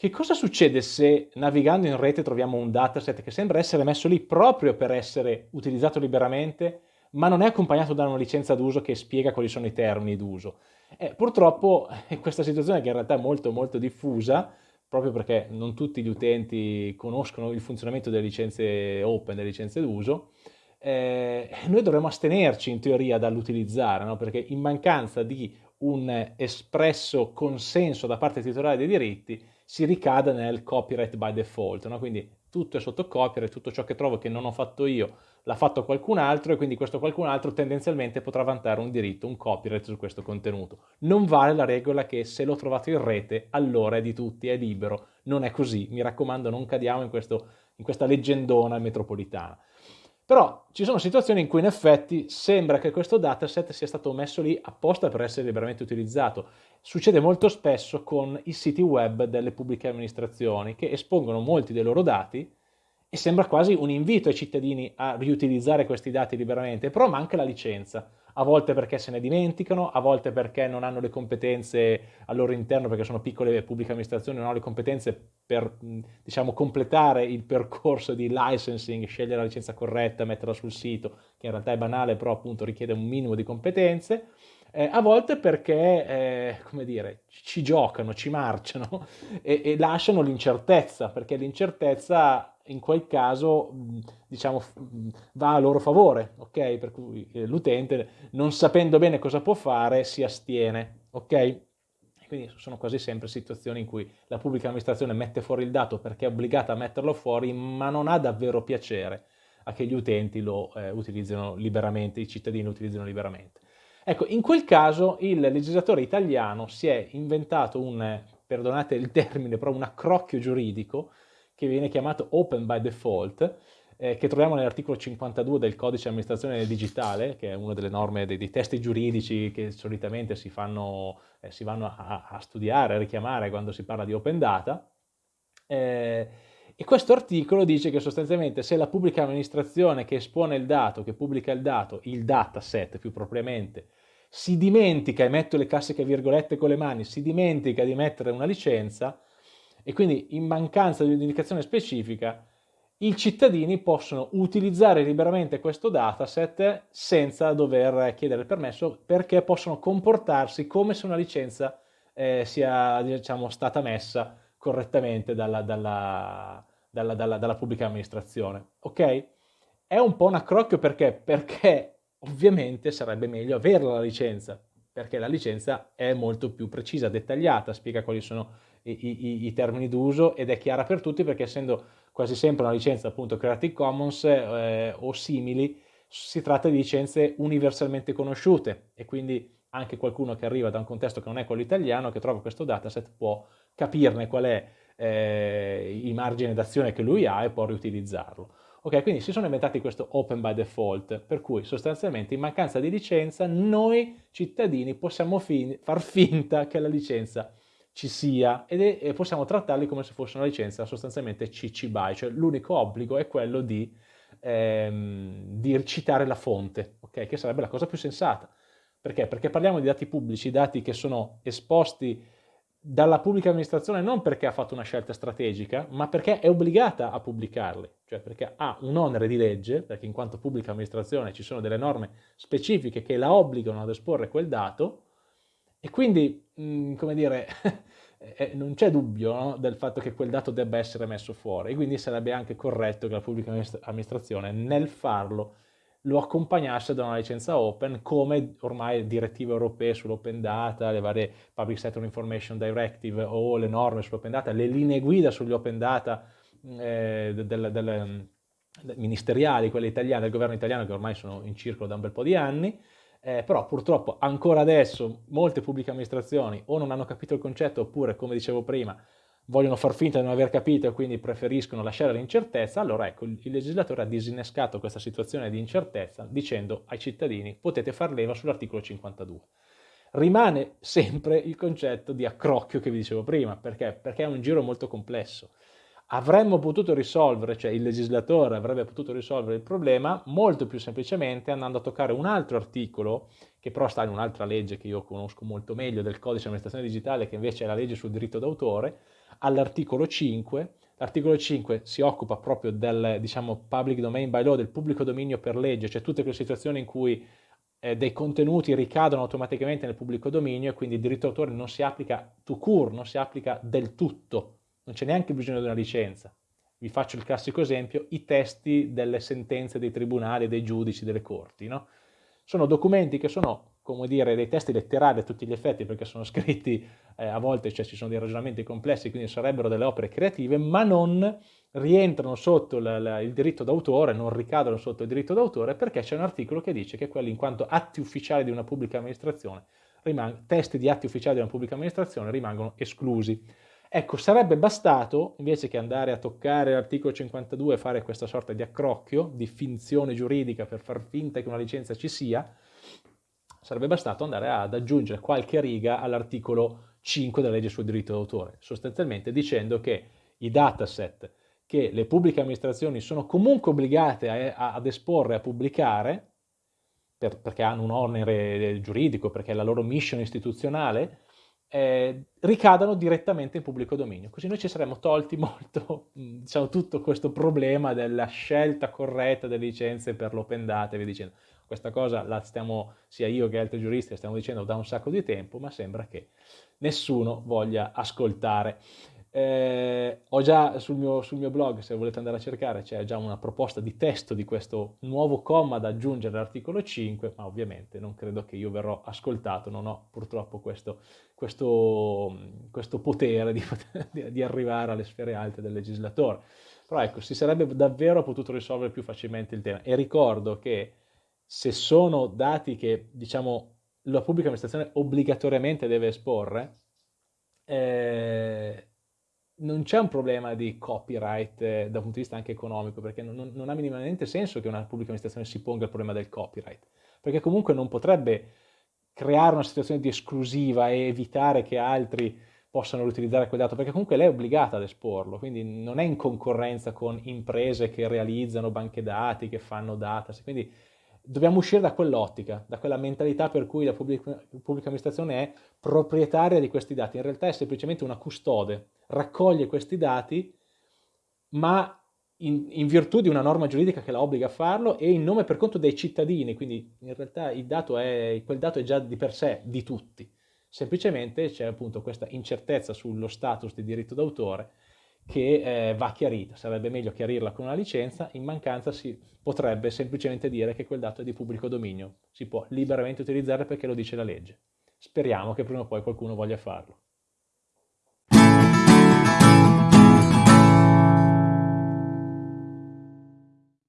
Che cosa succede se navigando in rete troviamo un dataset che sembra essere messo lì proprio per essere utilizzato liberamente, ma non è accompagnato da una licenza d'uso che spiega quali sono i termini d'uso? Eh, purtroppo questa situazione che in realtà è molto molto diffusa, proprio perché non tutti gli utenti conoscono il funzionamento delle licenze open, delle licenze d'uso, eh, noi dovremmo astenerci in teoria dall'utilizzare, no? perché in mancanza di un espresso consenso da parte titolare dei diritti si ricada nel copyright by default, no? quindi tutto è sotto copyright, tutto ciò che trovo che non ho fatto io l'ha fatto qualcun altro e quindi questo qualcun altro tendenzialmente potrà vantare un diritto, un copyright su questo contenuto. Non vale la regola che se l'ho trovato in rete allora è di tutti, è libero, non è così, mi raccomando non cadiamo in, questo, in questa leggendona metropolitana. Però ci sono situazioni in cui in effetti sembra che questo dataset sia stato messo lì apposta per essere liberamente utilizzato. Succede molto spesso con i siti web delle pubbliche amministrazioni che espongono molti dei loro dati e sembra quasi un invito ai cittadini a riutilizzare questi dati liberamente, però manca la licenza a volte perché se ne dimenticano, a volte perché non hanno le competenze al loro interno, perché sono piccole pubbliche amministrazioni, non hanno le competenze per diciamo, completare il percorso di licensing, scegliere la licenza corretta, metterla sul sito, che in realtà è banale, però appunto richiede un minimo di competenze. Eh, a volte perché, eh, come dire, ci giocano, ci marciano e, e lasciano l'incertezza, perché l'incertezza in quel caso diciamo, va a loro favore, ok? Per cui eh, l'utente, non sapendo bene cosa può fare, si astiene, ok? Quindi sono quasi sempre situazioni in cui la pubblica amministrazione mette fuori il dato perché è obbligata a metterlo fuori, ma non ha davvero piacere a che gli utenti lo eh, utilizzino liberamente, i cittadini lo utilizzino liberamente. Ecco, in quel caso il legislatore italiano si è inventato un, perdonate il termine, però un accrocchio giuridico che viene chiamato Open by Default, eh, che troviamo nell'articolo 52 del codice amministrazione digitale, che è una delle norme dei, dei testi giuridici che solitamente si, fanno, eh, si vanno a, a, studiare, a richiamare quando si parla di open data. Eh, e questo articolo dice che sostanzialmente se la pubblica amministrazione che espone il dato, che pubblica il dato, il dataset più propriamente, si dimentica, e metto le classiche virgolette con le mani, si dimentica di mettere una licenza, e quindi in mancanza di un'indicazione specifica i cittadini possono utilizzare liberamente questo dataset senza dover chiedere il permesso perché possono comportarsi come se una licenza eh, sia diciamo, stata messa correttamente dalla, dalla, dalla, dalla, pubblica amministrazione. Ok? È un po' un accrocchio perché? Perché ovviamente sarebbe meglio avere la licenza, perché la licenza è molto più precisa, dettagliata, spiega quali sono i, i, i termini d'uso ed è chiara per tutti perché essendo quasi sempre una licenza appunto Creative Commons eh, o simili, si tratta di licenze universalmente conosciute e quindi anche qualcuno che arriva da un contesto che non è quello italiano, che trova questo dataset, può capirne qual è eh, il margine d'azione che lui ha e può riutilizzarlo. Ok, quindi si sono inventati questo open by default, per cui sostanzialmente in mancanza di licenza noi cittadini possiamo fin far finta che la licenza ci sia e possiamo trattarli come se fosse una licenza sostanzialmente CC BY, cioè l'unico obbligo è quello di, ehm, di citare la fonte, okay? che sarebbe la cosa più sensata. Perché? Perché parliamo di dati pubblici, dati che sono esposti dalla pubblica amministrazione non perché ha fatto una scelta strategica, ma perché è obbligata a pubblicarli, cioè perché ha un onere di legge, perché in quanto pubblica amministrazione ci sono delle norme specifiche che la obbligano ad esporre quel dato, e quindi, mm, come dire, eh, non c'è dubbio no, del fatto che quel dato debba essere messo fuori, e quindi sarebbe anche corretto che la pubblica amministrazione nel farlo lo accompagnasse da una licenza open come ormai direttive europee sull'open data, le varie Public Sector Information Directive o le norme sull'open data, le linee guida sugli open data eh, del, del, del, ministeriali, quelle italiane, del governo italiano che ormai sono in circolo da un bel po' di anni, eh, però purtroppo ancora adesso molte pubbliche amministrazioni o non hanno capito il concetto oppure, come dicevo prima, vogliono far finta di non aver capito e quindi preferiscono lasciare l'incertezza, allora ecco, il legislatore ha disinnescato questa situazione di incertezza dicendo ai cittadini potete far leva sull'articolo 52. Rimane sempre il concetto di accrocchio che vi dicevo prima, perché? Perché è un giro molto complesso avremmo potuto risolvere, cioè il legislatore avrebbe potuto risolvere il problema molto più semplicemente andando a toccare un altro articolo, che però sta in un'altra legge che io conosco molto meglio, del codice di amministrazione digitale, che invece è la legge sul diritto d'autore, all'articolo 5. L'articolo 5 si occupa proprio del diciamo, public domain by law, del pubblico dominio per legge, cioè tutte quelle situazioni in cui eh, dei contenuti ricadono automaticamente nel pubblico dominio e quindi il diritto d'autore non si applica to cure, non si applica del tutto, non c'è neanche bisogno di una licenza. Vi faccio il classico esempio, i testi delle sentenze dei tribunali, dei giudici, delle corti. No? Sono documenti che sono, come dire, dei testi letterari a tutti gli effetti, perché sono scritti eh, a volte, cioè ci sono dei ragionamenti complessi, quindi sarebbero delle opere creative, ma non rientrano sotto la, la, il diritto d'autore, non ricadono sotto il diritto d'autore, perché c'è un articolo che dice che quelli in quanto atti ufficiali di una pubblica amministrazione, testi di atti ufficiali di una pubblica amministrazione rimangono esclusi. Ecco, sarebbe bastato, invece che andare a toccare l'articolo 52 e fare questa sorta di accrocchio, di finzione giuridica per far finta che una licenza ci sia, sarebbe bastato andare ad aggiungere qualche riga all'articolo 5 della legge sul diritto d'autore, sostanzialmente dicendo che i dataset che le pubbliche amministrazioni sono comunque obbligate a, a, ad esporre, a pubblicare, per, perché hanno un onere giuridico, perché è la loro mission istituzionale, eh, ricadano direttamente in pubblico dominio. Così noi ci saremmo tolti molto, diciamo, tutto questo problema della scelta corretta delle licenze per l'open data e via dicendo. Questa cosa la stiamo, sia io che altri giuristi, la stiamo dicendo da un sacco di tempo, ma sembra che nessuno voglia ascoltare. Eh, ho già sul mio, sul mio, blog, se volete andare a cercare, c'è già una proposta di testo di questo nuovo comma da aggiungere all'articolo 5, ma ovviamente non credo che io verrò ascoltato, non ho purtroppo questo, questo, questo potere di, di, arrivare alle sfere alte del legislatore. Però ecco, si sarebbe davvero potuto risolvere più facilmente il tema. E ricordo che se sono dati che, diciamo, la pubblica amministrazione obbligatoriamente deve esporre, eh, non c'è un problema di copyright eh, da un punto di vista anche economico, perché non, non, ha minimamente senso che una pubblica amministrazione si ponga il problema del copyright, perché comunque non potrebbe creare una situazione di esclusiva e evitare che altri possano riutilizzare quel dato, perché comunque lei è obbligata ad esporlo, quindi non è in concorrenza con imprese che realizzano banche dati, che fanno data, quindi dobbiamo uscire da quell'ottica, da quella mentalità per cui la pubblica, pubblica, amministrazione è proprietaria di questi dati, in realtà è semplicemente una custode, raccoglie questi dati, ma in, in virtù di una norma giuridica che la obbliga a farlo e in nome per conto dei cittadini, quindi in realtà dato è, quel dato è già di per sé di tutti, semplicemente c'è appunto questa incertezza sullo status di diritto d'autore che eh, va chiarita, sarebbe meglio chiarirla con una licenza, in mancanza si potrebbe semplicemente dire che quel dato è di pubblico dominio, si può liberamente utilizzare perché lo dice la legge. Speriamo che prima o poi qualcuno voglia farlo.